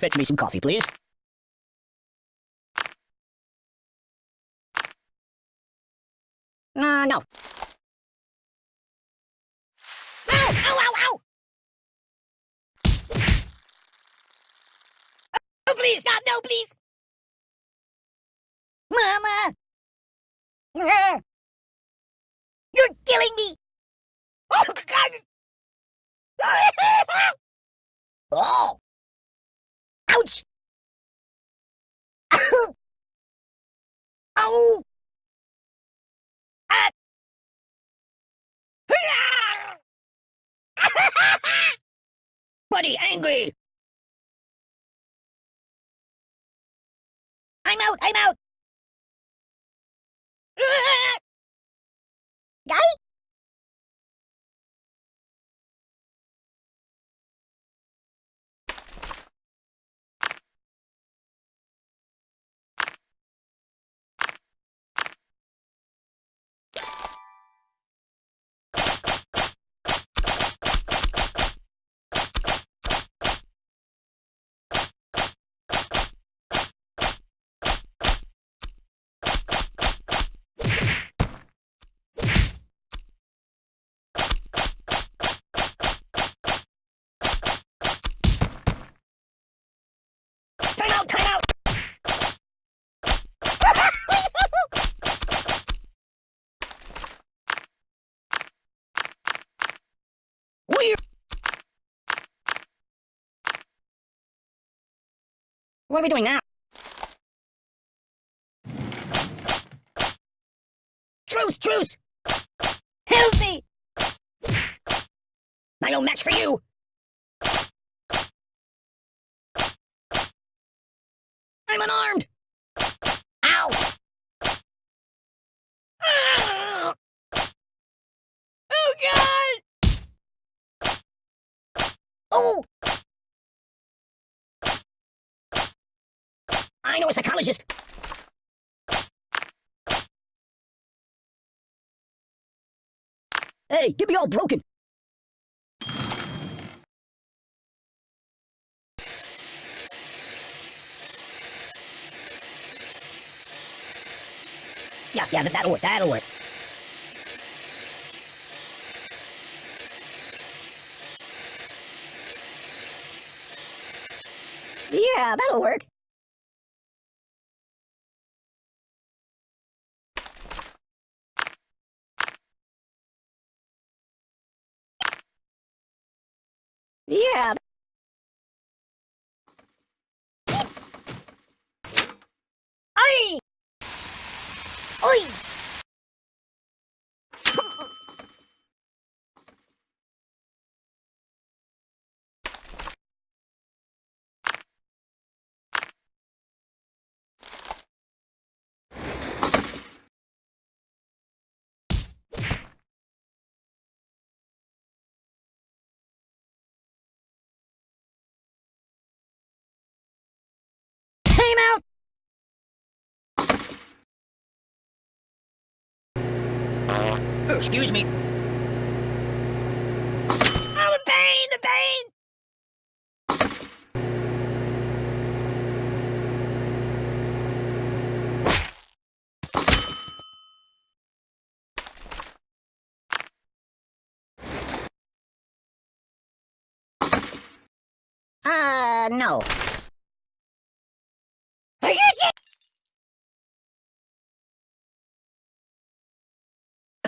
Fetch me some coffee, please. Uh, no. Ow! Ow, ow, ow! Oh, please, God, no, please! Mama! You're killing me! Oh, God! oh! Ouch! Ow! Buddy, angry! I'm out, I'm out! Guy? Time out, time out! Weird. What are we doing now? Truce, truce! Help me! I no match for you! I'm unarmed! Ow! Ah! Oh, God! Oh! I know a psychologist! Hey, get me all broken! Yeah, yeah, that- that'll work, that'll work. Yeah, that'll work. Yeah. Ay! Oi! Time out! Oh, excuse me. Oh, the pain, the pain! Uh, no.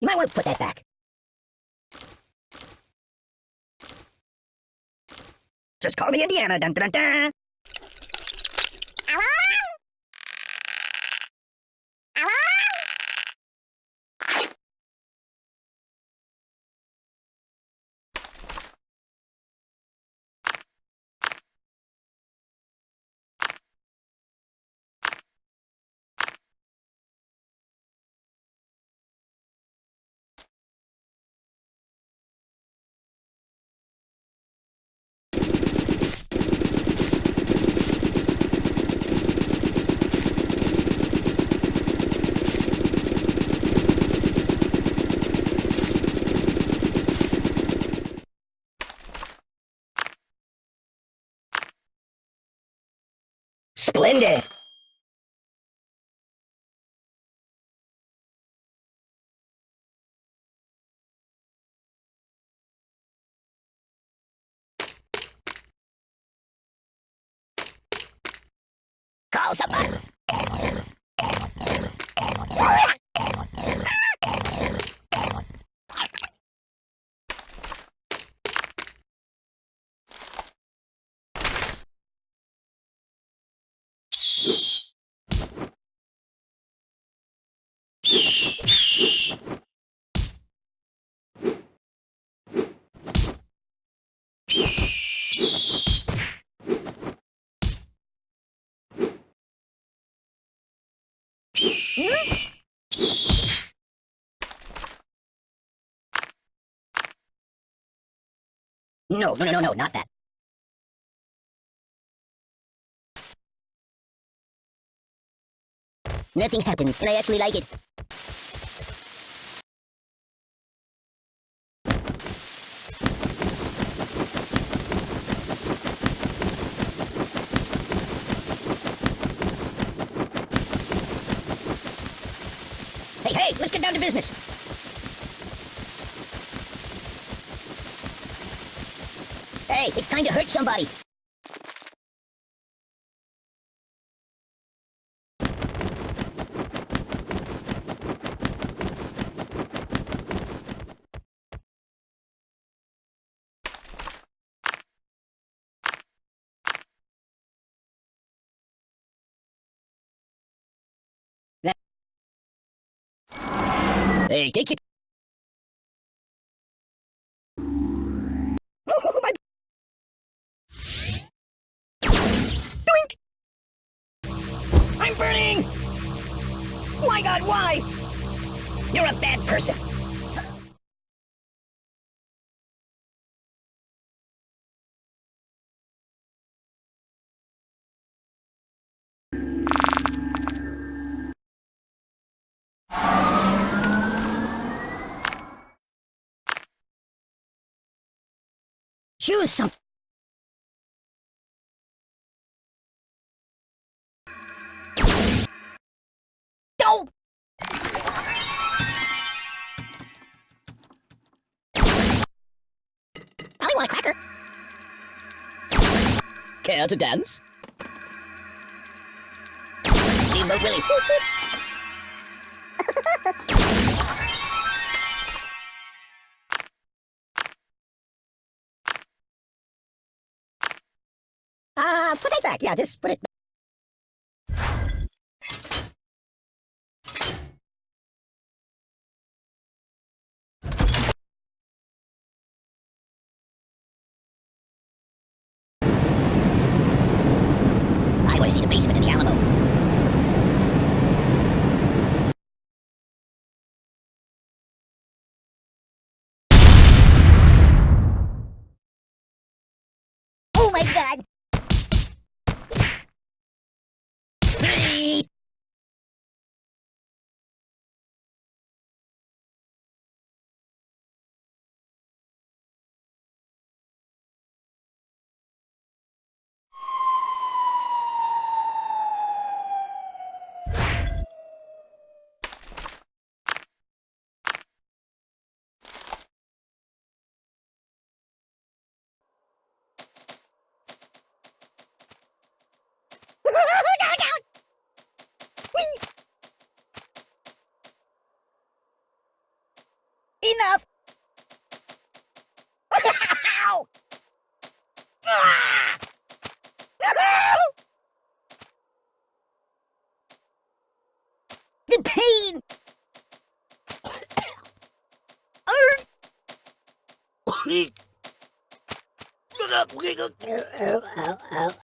You might want to put that back. Just call me Indiana. Dun, dun, dun, dun. Splendid. Call somebody. No, no, no, no, no, not that. Nothing happens, and I actually like it. Hey, let's get down to business. Hey, it's time to hurt somebody. Hey, take it. Oh, my... Doink! I'm burning! My god, why? You're a bad person. Choose some. Don't. Probably want a cracker. Care to dance? Steamboat Willie. Back. Yeah, just put it I want to see the basement in the Alamo. Oh my god! Three. down, down. Whee! Enough! Ow! Ah! the pain! Arr!